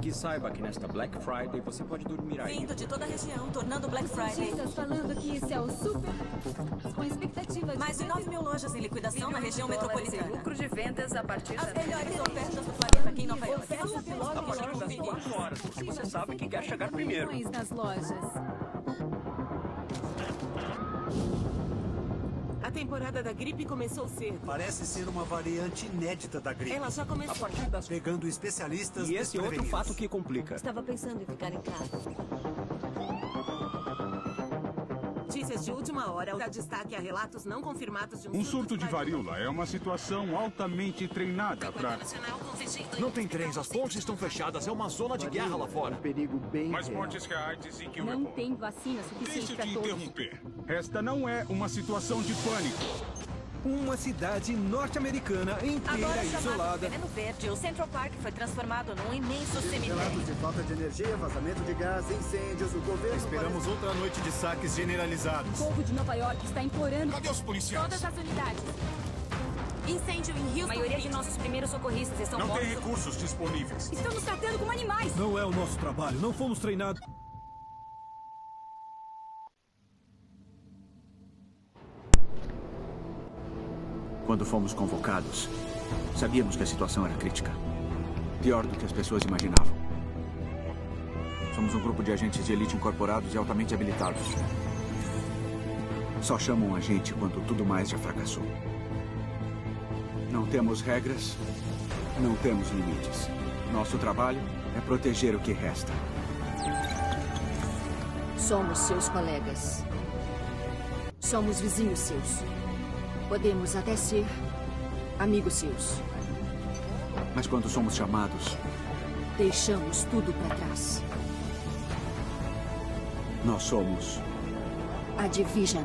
Que saiba que nesta Black Friday você pode dormir aí. Vindo de toda a região, tornando Black Friday. Notícias falando que esse é o super... Com expectativa de... Mais de 9 mil lojas em liquidação na região metropolitana. lucro de vendas a partir As da... melhores ofertas do planeta aqui em Nova York. Você sabe logo A partir das 4 horas, porque você sabe que quer chegar primeiro. Nas lojas. Temporada da gripe começou cedo. Parece ser uma variante inédita da gripe. Ela já A começou. partir das... Pegando especialistas E esse é outro fato que complica. Estava pensando em ficar em casa. Notícias de última hora dá destaque a relatos não confirmados de um, Um surto de varíola é uma situação altamente treinada para. Não tem trens, as pontes estão fechadas, é uma zona de guerra lá fora. perigo bem Mais real. mortes reais dizem que o Não tem vacina suficiente Deixa eu para te todos. interromper. Esta não é uma situação de pânico. Uma cidade norte-americana inteira Agora isolada. Veneno Verde, o Central Park foi transformado num imenso cemitério. Relatos de falta de energia, vazamento de gás, incêndios, o governo... Esperamos outra noite de saques generalizados. O povo de Nova York está implorando Cadê os policiais? todas as unidades. Incêndio em Houston. A maioria de nossos primeiros socorristas estão Não tem mortos. recursos disponíveis. Estamos tratando como animais. Não é o nosso trabalho, não fomos treinados. Quando fomos convocados, sabíamos que a situação era crítica. Pior do que as pessoas imaginavam. Somos um grupo de agentes de elite incorporados e altamente habilitados. Só chamam a gente quando tudo mais já fracassou. Não temos regras, não temos limites. Nosso trabalho é proteger o que resta. Somos seus colegas. Somos vizinhos seus. Podemos até ser amigos seus. Mas quando somos chamados, Deixamos tudo para trás. nós somos A Division.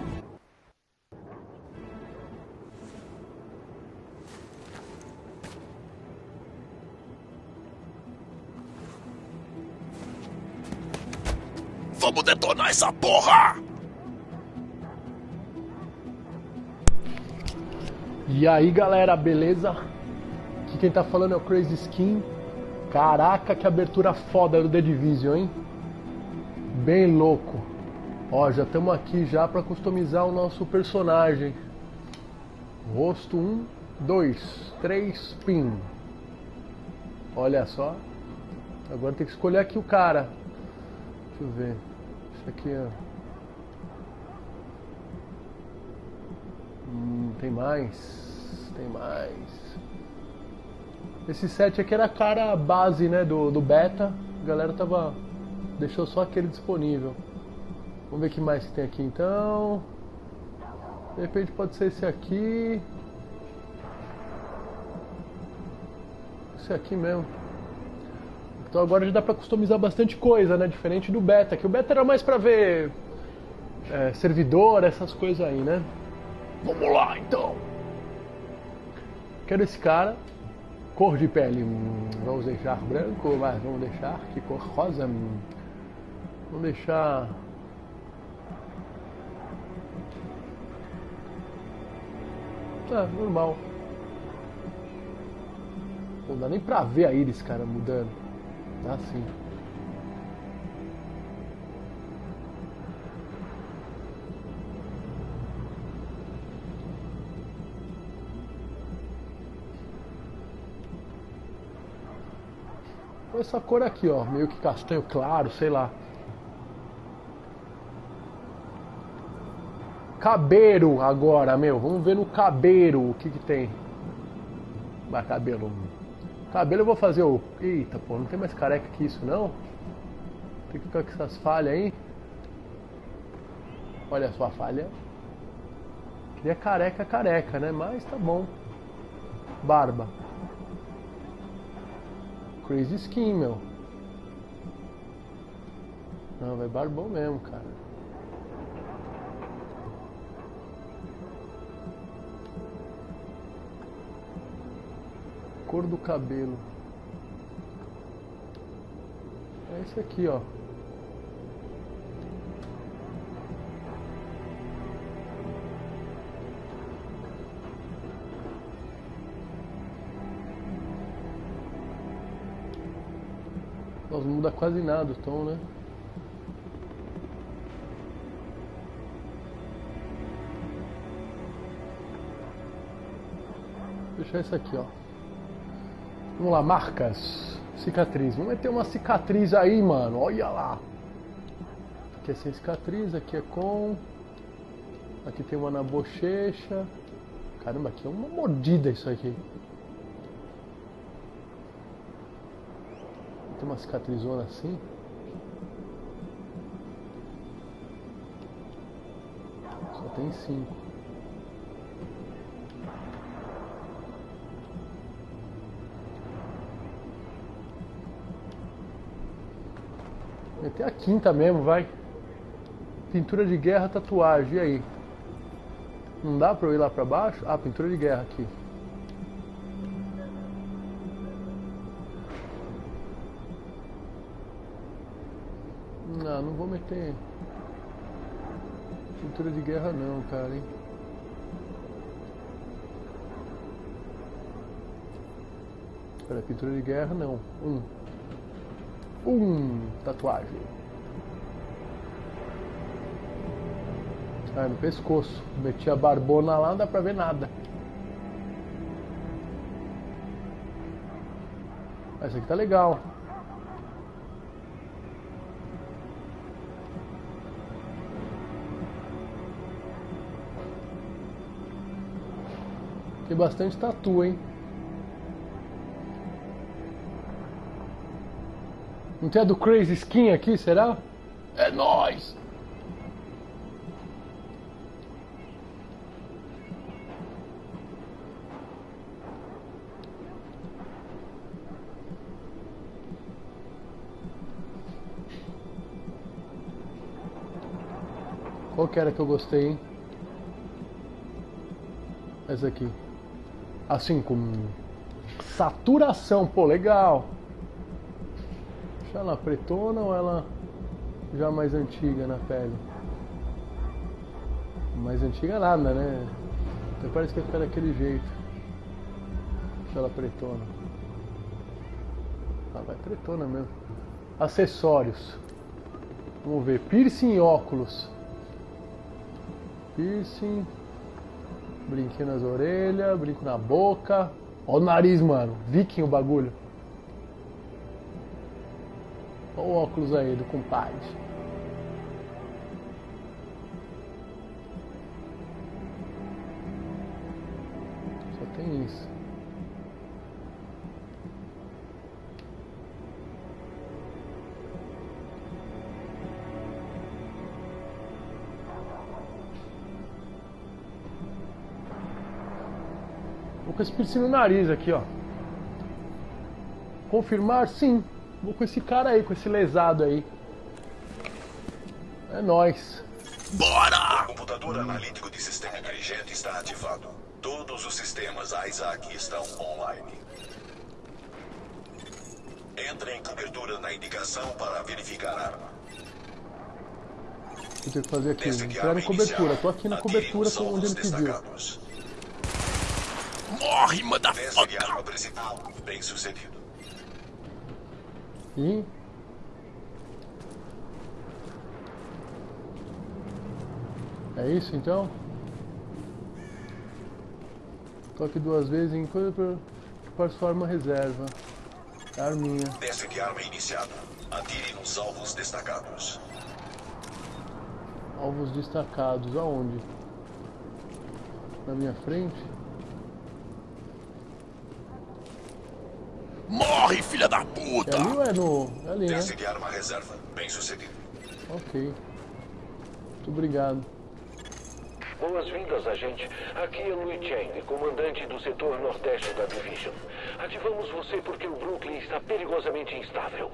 Vamos detonar essa porra! E aí galera, beleza? Aqui quem tá falando é o Crazy Skin. Caraca, que abertura foda do The Division, hein? Bem louco. Ó, já estamos aqui já para customizar o nosso personagem. Rosto 1, 2, 3, pin. Olha só. Agora tem que escolher aqui o cara. Deixa eu ver. Isso aqui, ó. Hum, tem mais. Tem mais. Esse set aqui era a cara base, né, do, do beta. A galera tava. Deixou só aquele disponível. Vamos ver o que mais que tem aqui então. De repente pode ser esse aqui. Esse aqui mesmo. Então agora já dá pra customizar bastante coisa, né? Diferente do beta, que o beta era mais pra ver é, servidor, essas coisas aí, né? Vamos lá então. Quero esse cara. Cor de pele, hum, vamos deixar branco, mas vamos deixar que cor rosa. hum, Vamos deixar. Ah, normal. Não dá nem pra ver a íris, cara, mudando. Tá sim. Essa cor aqui, ó, meio que castanho claro, sei lá. Cabelo agora, meu. Vamos ver no cabelo o que que tem. Vai, cabelo. Cabelo eu vou fazer o... Eita, pô, não tem mais careca que isso, não? Tem que ficar com essas falhas aí. Olha só a falha. Queria careca, careca, né? Mas tá bom. Barba. Crazy Skin, meu. Não, vai barbão mesmo, cara. Cor do cabelo. É esse aqui, ó. Muda quase nada o tom, né? Vou deixar isso aqui, ó. Vamos lá, marcas. Cicatriz. Vamos meter uma cicatriz aí, mano. Olha lá. Aqui é sem cicatriz, aqui é com. Aqui tem uma na bochecha. Caramba, aqui é uma mordida isso aqui. Tem uma cicatrizona assim. Só tem cinco. Meter a quinta mesmo, vai. Pintura de guerra, tatuagem, e aí? Não dá pra eu ir lá pra baixo? Ah, pintura de guerra aqui. Meter pintura de guerra não, cara, hein? Espera, pintura de guerra não. Um. Um, tatuagem. Ah, no pescoço. Meti a barbona lá, não dá pra ver nada. Essa aqui tá legal. Tem bastante tatu, hein? Não tem a do Crazy Skin aqui, será? É nóis! Qual que era que eu gostei, hein? Essa aqui. Assim, com saturação, pô, legal. Deixa ela pretona ou ela já mais antiga na pele? Mais antiga nada, né? Até parece que vai ficar daquele jeito. Deixa ela pretona. Ah, vai pretona mesmo. Acessórios. Vamos ver. Piercing e óculos. Piercing. Brinquinho nas orelhas, brinco na boca. Ó o nariz, mano. Viking o bagulho. Olha o óculos aí do compadre. Só tem isso. Com esse piercing no nariz aqui, ó. Confirmar? Sim. Vou com esse cara aí, com esse lesado aí. É nóis. Bora! O computador analítico de sistema inteligente está ativado. Todos os sistemas Isaac estão online. Entre em cobertura na indicação para verificar a arma. O que eu tenho que fazer aqui? Entrar em cobertura. Tô aqui na cobertura com onde ele pediu. Morre, motherfucker! arma principal. Bem sucedido. E É isso então? Toque duas vezes em coisa para forma reserva. Arminha. Teste de arma iniciado. Atire nos alvos destacados. Alvos destacados. Aonde? Na minha frente? Morre, filha da puta! É ali ou é no. É ali, né? Teste de arma reserva. Bem sucedido. Ok. Muito obrigado. Boas-vindas, agente. Aqui é Louis Chang, comandante do setor nordeste da Division. Ativamos você porque o Brooklyn está perigosamente instável.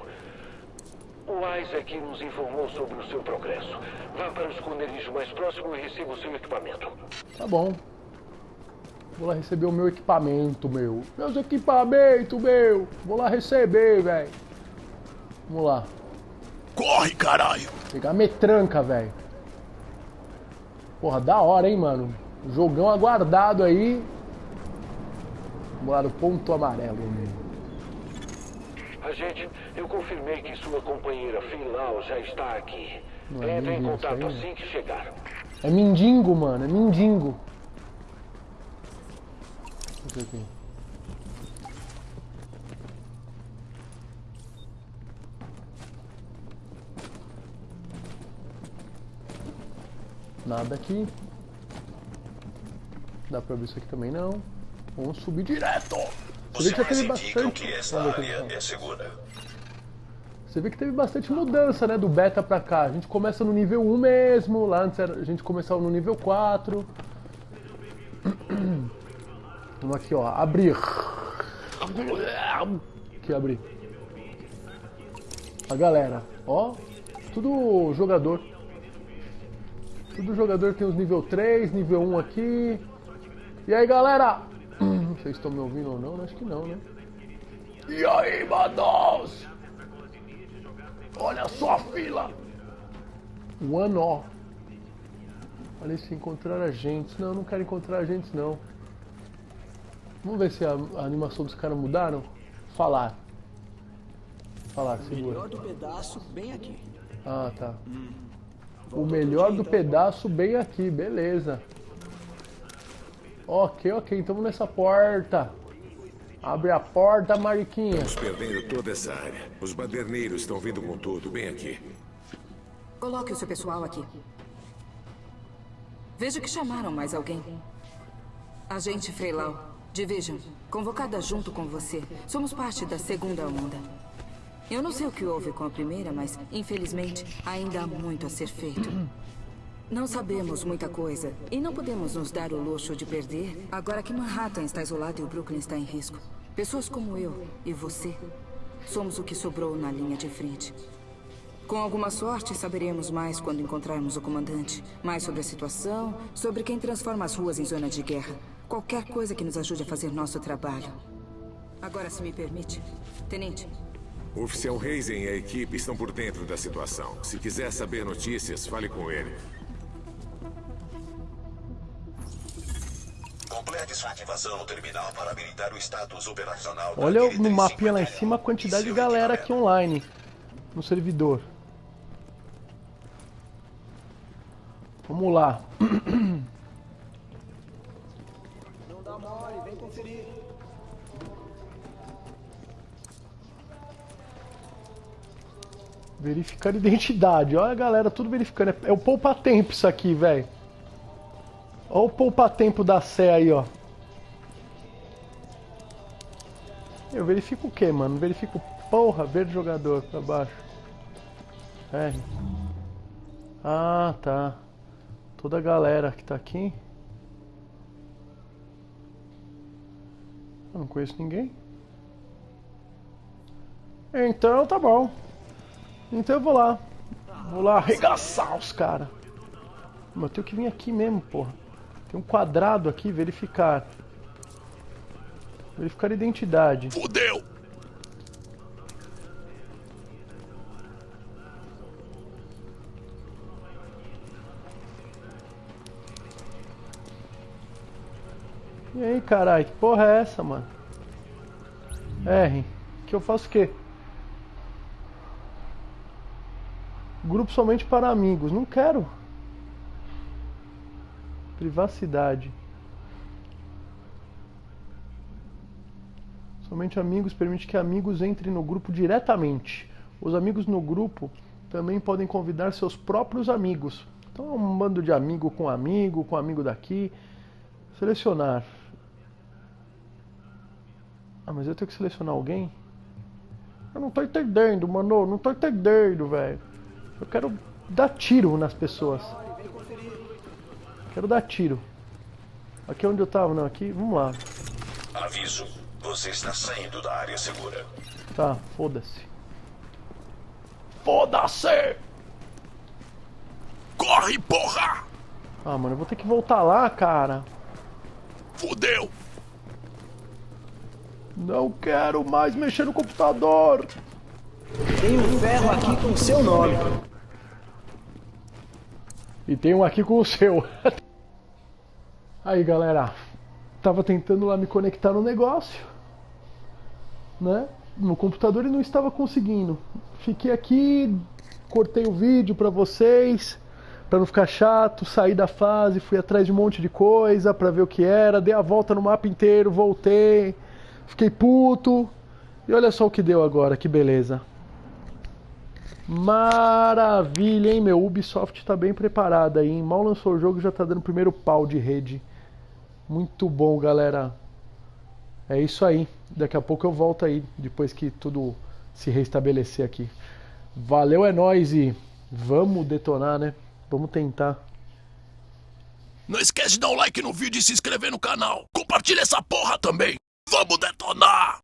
O Isaac nos informou sobre o seu progresso. Vá para o esconderijo mais próximo e receba o seu equipamento. Tá bom. Vou lá receber o meu equipamento, meu. Meus equipamentos, meu. Vou lá receber, velho. Vamos lá. Corre, caralho! Pegar metranca, velho. Porra, da hora, hein, mano. Jogão aguardado aí. Vamos lá no ponto amarelo. Agente, eu confirmei que sua companheira Filau já está aqui. Não é Entre em contato aí, né? assim que chegar. É mendigo, mano. É mendigo. Isso aqui. Nada aqui. Dá pra abrir isso aqui também não. Vamos subir direto. Você vê que já teve bastante. que é. Você vê que teve bastante mudança, né, do beta pra cá. A gente começa no nível 1 mesmo, lá antes era- a gente começava no nível 4. Vamos aqui, ó, abrir. Aqui, abrir. A galera, ó, tudo jogador. Tudo jogador tem os nível 3, nível 1 aqui. E aí, galera? Sei se estão me ouvindo ou não, acho que não, né? E aí, manos? Olha só a fila! One ó. Olha se encontrar agentes. Não, eu não quero encontrar agentes não. Vamos ver se a, a animação dos caras mudaram. Falar. Falar, segura. Melhor do pedaço, bem aqui. Ah, tá. O melhor do pedaço bem aqui, beleza. Ok, ok, então vamos nessa porta. Abre a porta, Mariquinha. Estamos perdendo toda essa área. Os baderneiros estão vindo com tudo, bem aqui. Coloque o seu pessoal aqui. Vejo que chamaram mais alguém. Agente Freilau, Division, convocada junto com você. Somos parte da segunda onda. Eu não sei o que houve com a primeira, mas, infelizmente, ainda há muito a ser feito. Não sabemos muita coisa e não podemos nos dar o luxo de perder agora que Manhattan está isolado e o Brooklyn está em risco. Pessoas como eu e você somos o que sobrou na linha de frente. Com alguma sorte, saberemos mais quando encontrarmos o comandante. Mais sobre a situação, sobre quem transforma as ruas em zona de guerra. Qualquer coisa que nos ajude a fazer nosso trabalho. Agora, se me permite, Tenente, O oficial Reisen e a equipe estão por dentro da situação. Se quiser saber notícias, fale com ele. Complete sua ativação no terminal para habilitar o status operacional Olha no mapinha lá em cima a quantidade de galera aqui online no servidor. Vamos lá. Verificar identidade. Olha a galera, tudo verificando. É- É o poupa-tempo isso aqui, velho. Olha o poupa-tempo da Sé aí, ó. Eu verifico o que, mano? Verifico porra, ver jogador pra baixo. R. Ah, tá. Toda a galera que tá aqui. Eu não conheço ninguém. Então tá bom. Então eu vou lá. Vou lá arregaçar os caras. Mas eu tenho que vir aqui mesmo, porra. Tem um quadrado aqui, verificar. Verificar identidade. Fudeu! E aí, caralho, que porra é essa, mano? R, que eu faço o quê? Grupo somente para amigos. Não quero. Privacidade. Somente amigos permite que amigos entrem no grupo diretamente. Os amigos no grupo também podem convidar seus próprios amigos. Então é um bando de amigo com amigo, com amigo daqui. Selecionar. Ah, mas eu tenho que selecionar alguém? Eu não tô entendendo, mano. Não tô entendendo, velho. Eu quero dar tiro nas pessoas. Quero dar tiro. Aqui é onde eu tava, não? Aqui, vamos lá. Aviso. Você está saindo da área segura. Tá, foda-se. Foda-se! Corre, porra! Ah, mano, eu vou ter que voltar lá, cara. Fudeu! Não quero mais mexer no computador. Tem um ferro aqui com seu nome. E tem um aqui com o seu. Aí, galera. Tava tentando lá me conectar no negócio. Né? no computador e não estava conseguindo. Fiquei aqui, cortei o vídeo para vocês, para não ficar chato, saí da fase, fui atrás de um monte de coisa para ver o que era, dei a volta no mapa inteiro, voltei, fiquei puto. E olha só o que deu agora, que beleza. Maravilha, hein, meu? Ubisoft tá bem preparada aí, hein? Mal lançou o jogo já tá dando o primeiro pau de rede. Muito bom, galera. É isso aí. Daqui a pouco eu volto aí, depois que tudo se restabelecer aqui. Valeu, é nóis e vamos detonar, né? Vamos tentar. Não esquece de dar um like no vídeo e se inscrever no canal. Compartilha essa porra também. Vamos detonar!